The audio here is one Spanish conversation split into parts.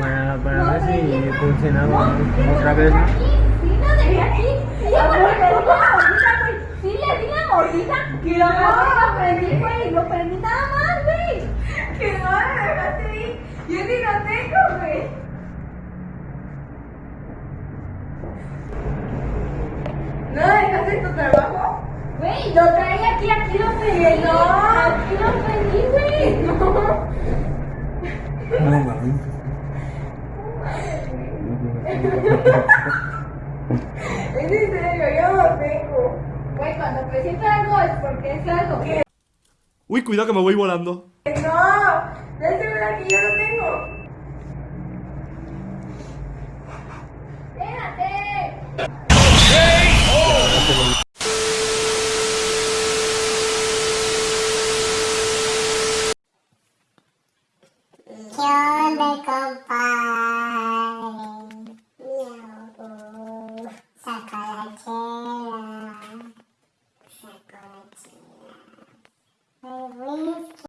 para, para ver si funcionaba otra vez. ¿no? Sí, no dejé aquí. Sí, le di la mordida. Que no, lo prendí, güey. Lo prendí nada más, güey. Que no, me dejaste ahí. Yo ni lo tengo, güey. ¿No dejaste tu trabajo? Güey, lo traía aquí, aquí lo prendí. No, aquí lo prendí, güey. No. No, mames. Es en serio, yo lo tengo. Güey, cuando presento algo es porque es algo que Uy, cuidado que me voy volando. no. No es segura que yo lo tengo. Espérate. ¿Qué onda, compadre? Miau, saca la chela. Saca la chela. Ay, whisky.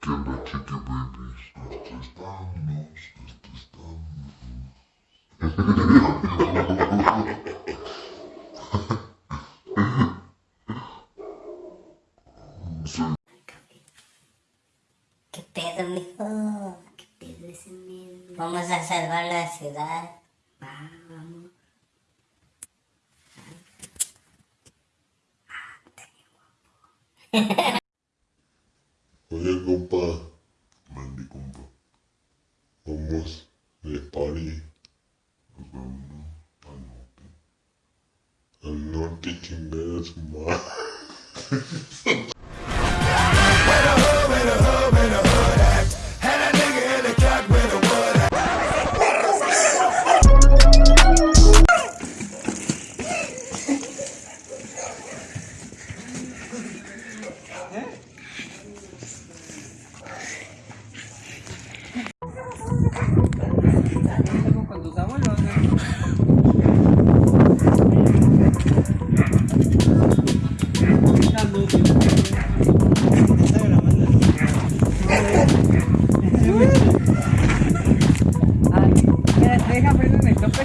¿Qué onda, chiqui babies? Esto estamos, esto estamos. ¿Qué pedo, mijo? ¿Qué pedo ese miedo? Vamos a salvar la ciudad. Oye, compa. Mandy, compa. Vamos de party. Nos vamos al norte. Al norte, chingada su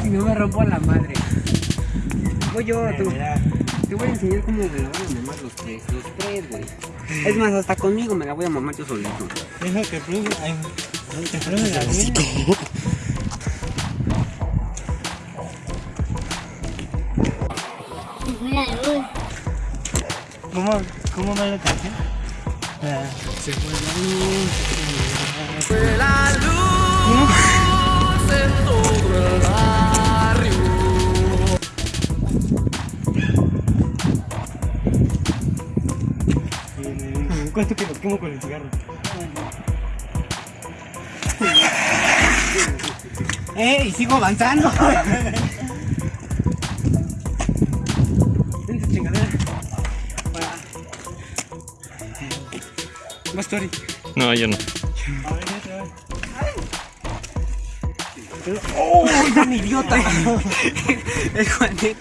si no me rompo la madre. Voy yo, tú. Te voy a enseñar cómo me la voy a mamar los tres, los tres, güey. Es más, hasta conmigo me la voy a mamar yo solito. Deja que pruebe. Ay, que pruebe la. La luz. ¿Cómo, cómo va la canción? Ah, se fue la luz. se fue la luz. ¿Cuánto que nos quemo con el cigarro? ¡Eh! Y sigo avanzando. Ven tu chingadera. Más story. No, yo no. A ver, otra vez. ¡Oh! ¡Es idiota! Es Juanete.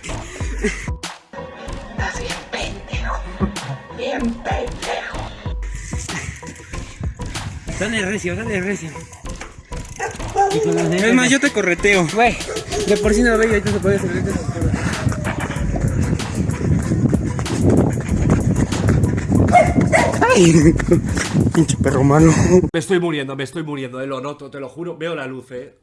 Dale recio, dale recio. Es más, yo te correteo. Güey, de por sí no lo veo y ahorita se puede Ay, pinche perro malo. Me estoy muriendo, me estoy muriendo, eh, lo noto, te lo juro. Veo la luz, eh.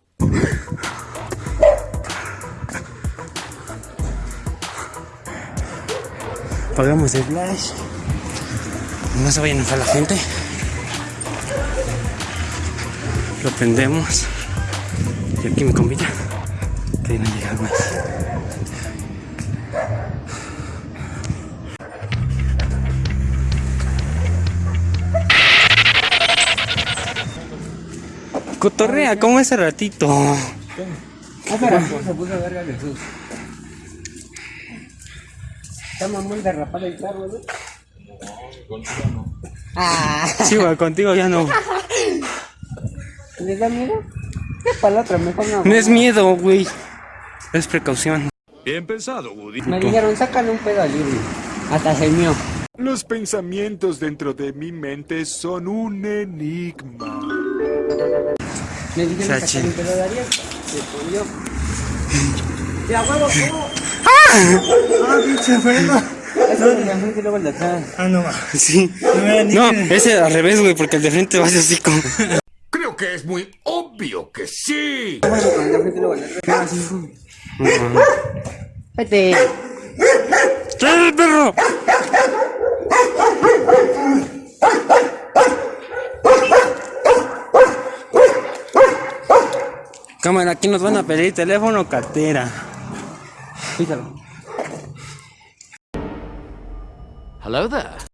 Apagamos el flash. No se vaya a enojar la gente. Lo prendemos. Y aquí mi compita. Que no llega más. Cotorrea, como ese ratito. Se puso verga Jesús. Estamos muy derrapados el carro, ¿no? Sí, güey, contigo ya no. ¿Les da miedo? ¿Qué para la otra? Mejor no. No es miedo, güey. Es precaución. Bien pensado, Woody. Me dijeron, sácale un pedo al Irving. Hasta se mió. Los pensamientos dentro de mi mente son un enigma. Me dijeron, sácale un pedo de Ariel. Se escondió. Ya, huevo, ¿cómo? ¡Ah, pinche freno! Eso es el de enfrente y luego el de atrás. Ah, no, va. Sí. No, ese al revés, güey, porque el de frente va así como. Creo que es muy obvio que sí. Vete. ¡Trae el perro! Cámara, aquí nos van a pedir teléfono o cartera. Hello there.